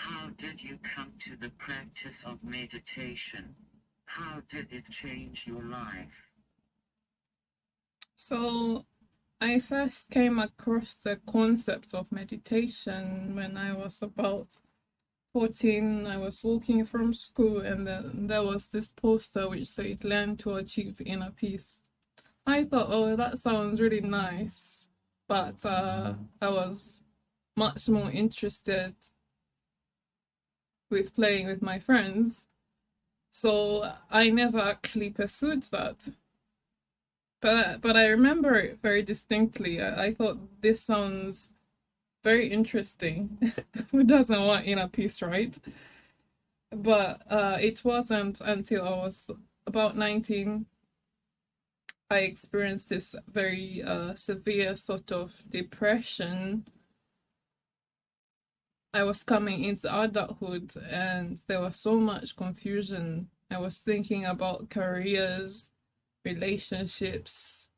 How did you come to the practice of meditation? How did it change your life? So, I first came across the concept of meditation when I was about 14. I was walking from school, and then there was this poster which said, Learn to achieve inner peace. I thought, oh, that sounds really nice, but uh, I was much more interested with playing with my friends. So I never actually pursued that. But but I remember it very distinctly. I, I thought this sounds very interesting. Who doesn't want inner peace, right? But uh, it wasn't until I was about 19 I experienced this very uh, severe sort of depression I was coming into adulthood and there was so much confusion. I was thinking about careers, relationships,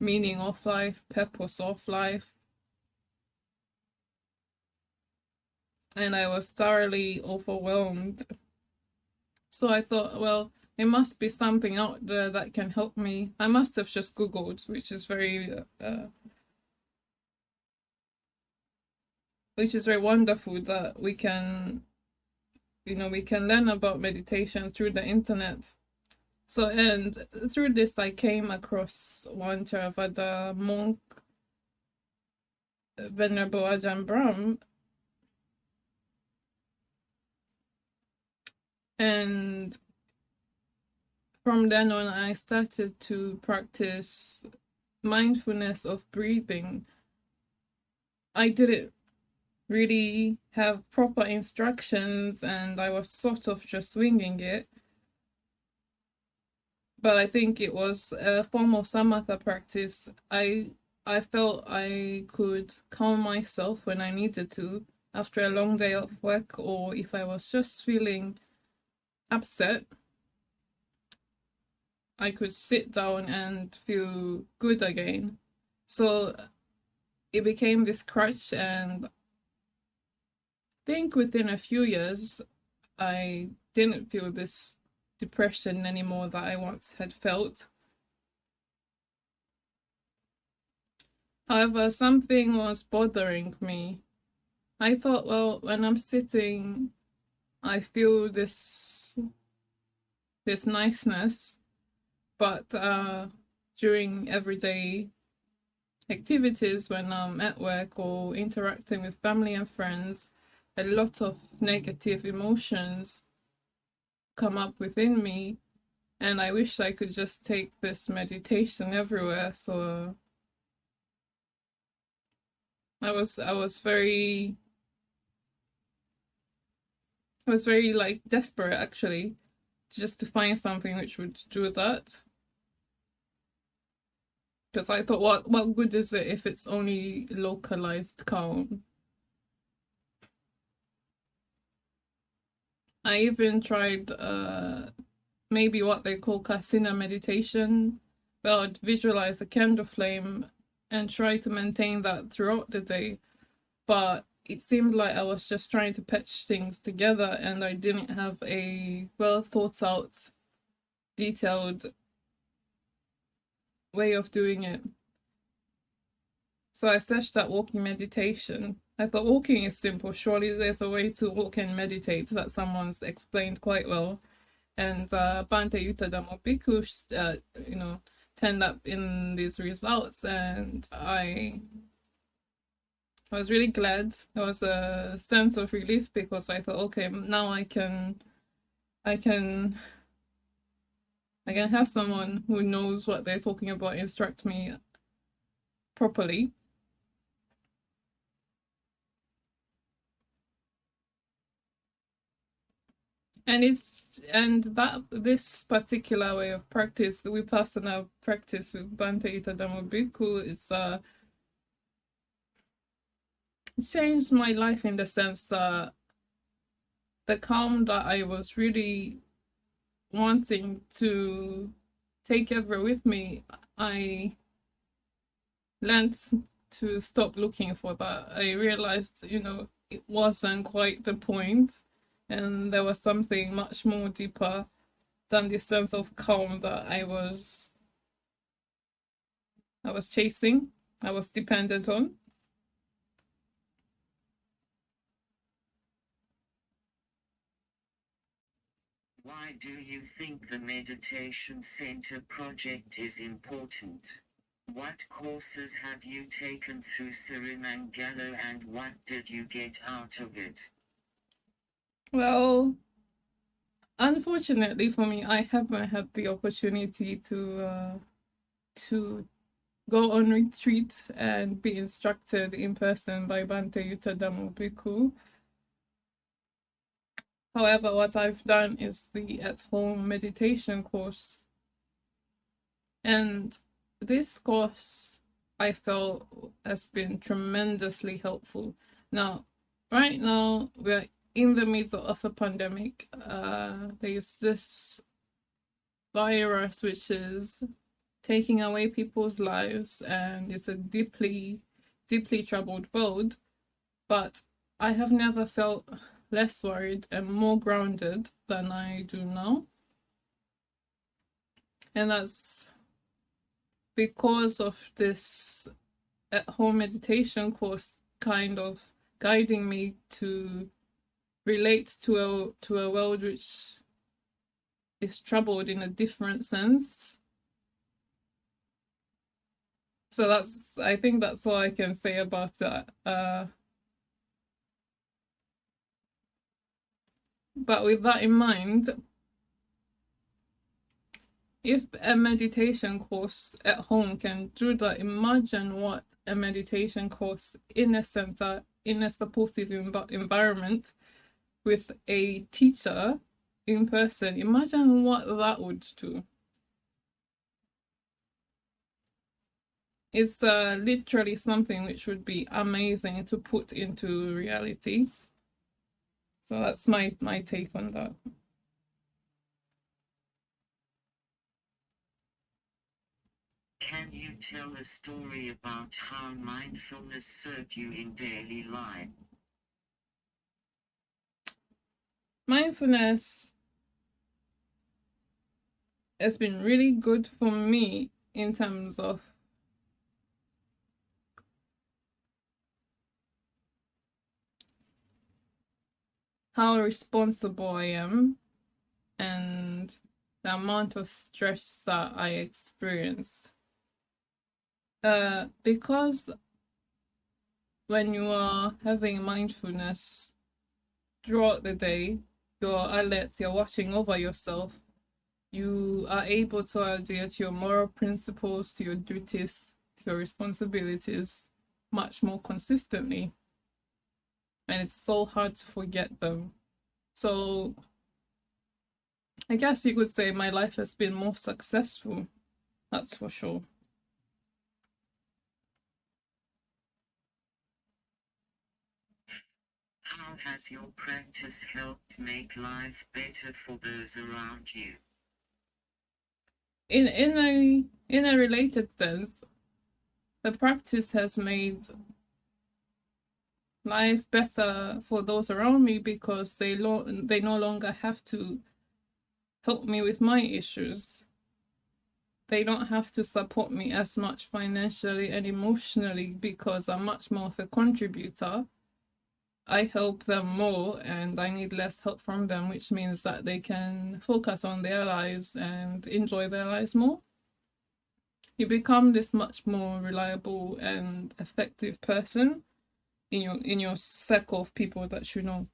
meaning of life, purpose of life. And I was thoroughly overwhelmed. So I thought, well, it must be something out there that can help me. I must have just Googled, which is very uh, which is very wonderful that we can you know we can learn about meditation through the internet. So and through this i came across one theravada monk venerable ajahn brahm. And from then on i started to practice mindfulness of breathing. I did it really have proper instructions and I was sort of just winging it. But I think it was a form of samatha practice. I I felt I could calm myself when I needed to after a long day of work or if I was just feeling upset. I could sit down and feel good again. So it became this crutch and think within a few years, I didn't feel this depression anymore that I once had felt. However, something was bothering me. I thought, well, when I'm sitting, I feel this this niceness, but uh, during everyday activities, when I'm at work or interacting with family and friends, a lot of negative emotions come up within me and I wish I could just take this meditation everywhere so I was I was very I was very like desperate actually just to find something which would do that. Because I thought what what good is it if it's only localized calm I even tried uh, maybe what they call kasina meditation, where I'd visualize a candle flame and try to maintain that throughout the day. But it seemed like I was just trying to patch things together and I didn't have a well thought out, detailed way of doing it. So I searched that walking meditation I thought walking is simple. Surely there's a way to walk and meditate that someone's explained quite well. And uh, Bhante Yuttadhammo Bhikkhu, uh, you know, turned up in these results, and I, I was really glad. There was a sense of relief because I thought, okay, now I can, I can, I can have someone who knows what they're talking about instruct me properly. And it's and that this particular way of practice the vipassana practice with Bhante Yuttadhammo Bhikkhu is uh changed my life in the sense that the calm that I was really wanting to take ever with me I learned to stop looking for that. I realized you know it wasn't quite the point, and there was something much more deeper than the sense of calm that I was I was chasing, I was dependent on. Why do you think the Meditation Center project is important? What courses have you taken through Sirimangalo and what did you get out of it? Well, unfortunately for me, I haven't had the opportunity to uh, to go on retreat and be instructed in person by Bhante Yuttadhammo Bhikkhu. However, what I've done is the at-home meditation course. And this course I felt has been tremendously helpful. Now, right now, we're in the middle of a pandemic. Uh, there's this virus which is taking away people's lives and it's a deeply deeply troubled world but i have never felt less worried and more grounded than i do now and that's because of this at home meditation course kind of guiding me to relate to a to a world which is troubled in a different sense so that's I think that's all I can say about that. Uh, but with that in mind, if a meditation course at home can do that, imagine what a meditation course in a center, in a supportive env environment with a teacher in person, imagine what that would do. It's uh, literally something which would be amazing to put into reality. So that's my, my take on that. Can you tell a story about how mindfulness served you in daily life? Mindfulness has been really good for me in terms of how responsible I am and the amount of stress that I experience. Uh, because when you are having mindfulness throughout the day, you're alert, you're watching over yourself, you are able to adhere to your moral principles, to your duties, to your responsibilities much more consistently and it's so hard to forget them. So I guess you could say my life has been more successful. That's for sure. Has your practice helped make life better for those around you? In in a in a related sense, the practice has made life better for those around me because they they no longer have to help me with my issues. They don't have to support me as much financially and emotionally because I'm much more of a contributor. I help them more and I need less help from them, which means that they can focus on their lives and enjoy their lives more. You become this much more reliable and effective person in your in your circle of people that you know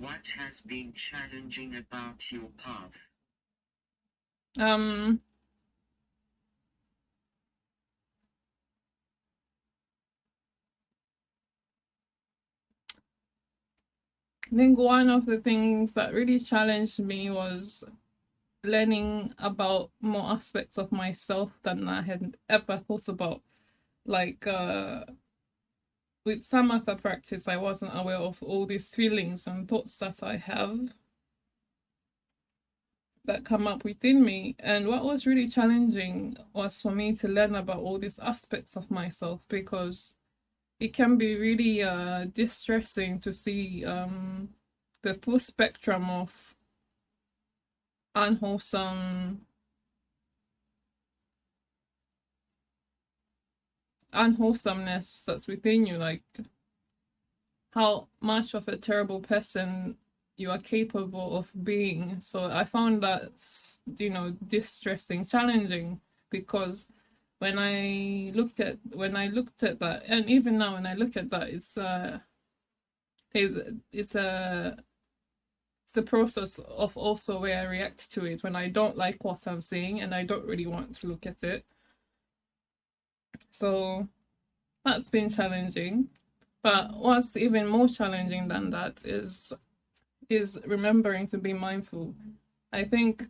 What has been challenging about your path? Um, I think one of the things that really challenged me was learning about more aspects of myself than I had ever thought about. Like uh, with samatha practice, I wasn't aware of all these feelings and thoughts that I have. that come up within me. And what was really challenging was for me to learn about all these aspects of myself because it can be really uh, distressing to see um, the full spectrum of unwholesome unwholesomeness that's within you like how much of a terrible person you are capable of being. So i found that you know distressing challenging because when i looked at when i looked at that and even now when i look at that it's uh it's it's a it's a process of also where i react to it when i don't like what i'm seeing and i don't really want to look at it so that's been challenging. But what's even more challenging than that is is remembering to be mindful. I think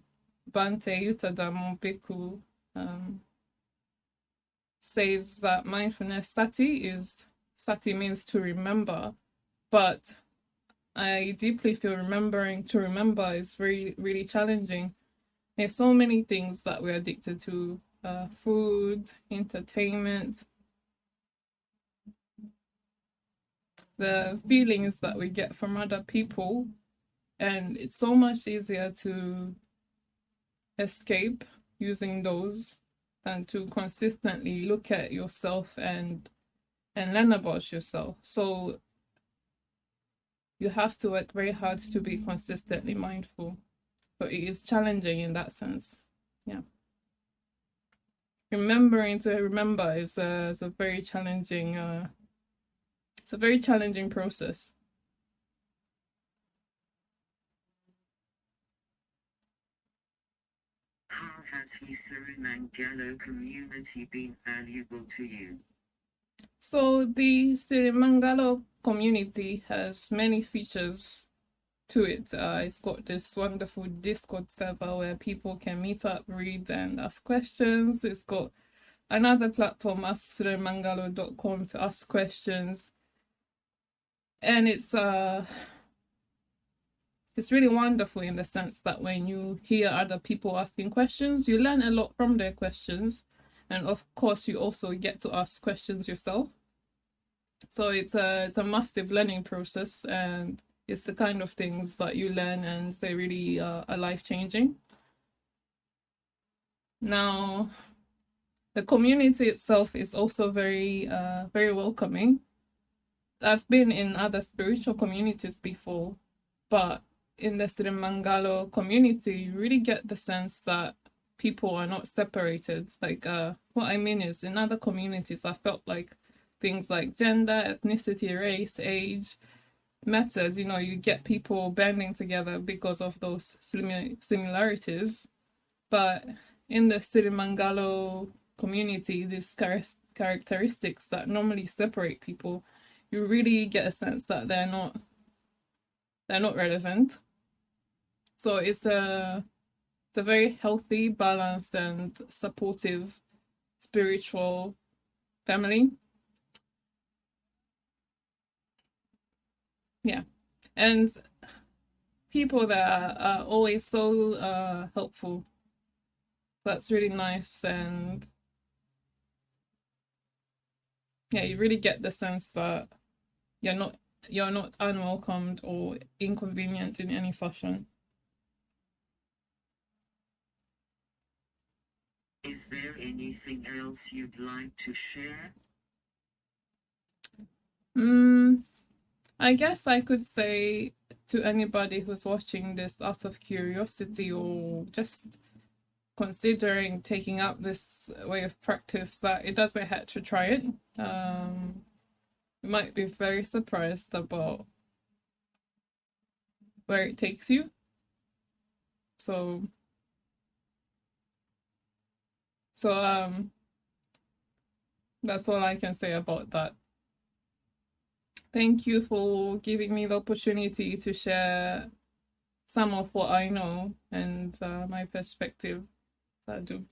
Bhante Yuttadhammo Bhikkhu um, says that mindfulness sati is sati means to remember, but I deeply feel remembering to remember is very really challenging. There's so many things that we're addicted to uh, food, entertainment, the feelings that we get from other people. And it's so much easier to escape using those than to consistently look at yourself and and learn about yourself. So you have to work very hard to be consistently mindful. But it is challenging in that sense. Yeah remembering to remember is a, is a very challenging uh, it's a very challenging process. How has the Sirimangalo community been valuable to you? So the Sirimangalo community has many features to it. Uh, it's got this wonderful Discord server where people can meet up, read, and ask questions. It's got another platform, asksirimangalo.com, to ask questions. And it's uh it's really wonderful in the sense that when you hear other people asking questions, you learn a lot from their questions. And of course, you also get to ask questions yourself. So it's a, it's a massive learning process and it's the kind of things that you learn and they really are life changing. Now, the community itself is also very, uh, very welcoming. I've been in other spiritual communities before, but in the Sirimangalo community, you really get the sense that people are not separated. Like, uh, what I mean is, in other communities, I felt like things like gender, ethnicity, race, age, matters. You know you get people banding together because of those similarities. But in the Sirimangalo community these char characteristics that normally separate people you really get a sense that they're not they're not relevant so it's a it's a very healthy balanced and supportive spiritual family. Yeah. And people that are, are always so uh, helpful. That's really nice and yeah you really get the sense that you're not you're not unwelcomed or inconvenient in any fashion is there anything else you'd like to share mm, I guess I could say to anybody who's watching this out of curiosity or just considering taking up this way of practice that it doesn't hurt to try it. Um, you might be very surprised about where it takes you. So, so um, that's all I can say about that. Thank you for giving me the opportunity to share some of what I know and uh, my perspective. I do.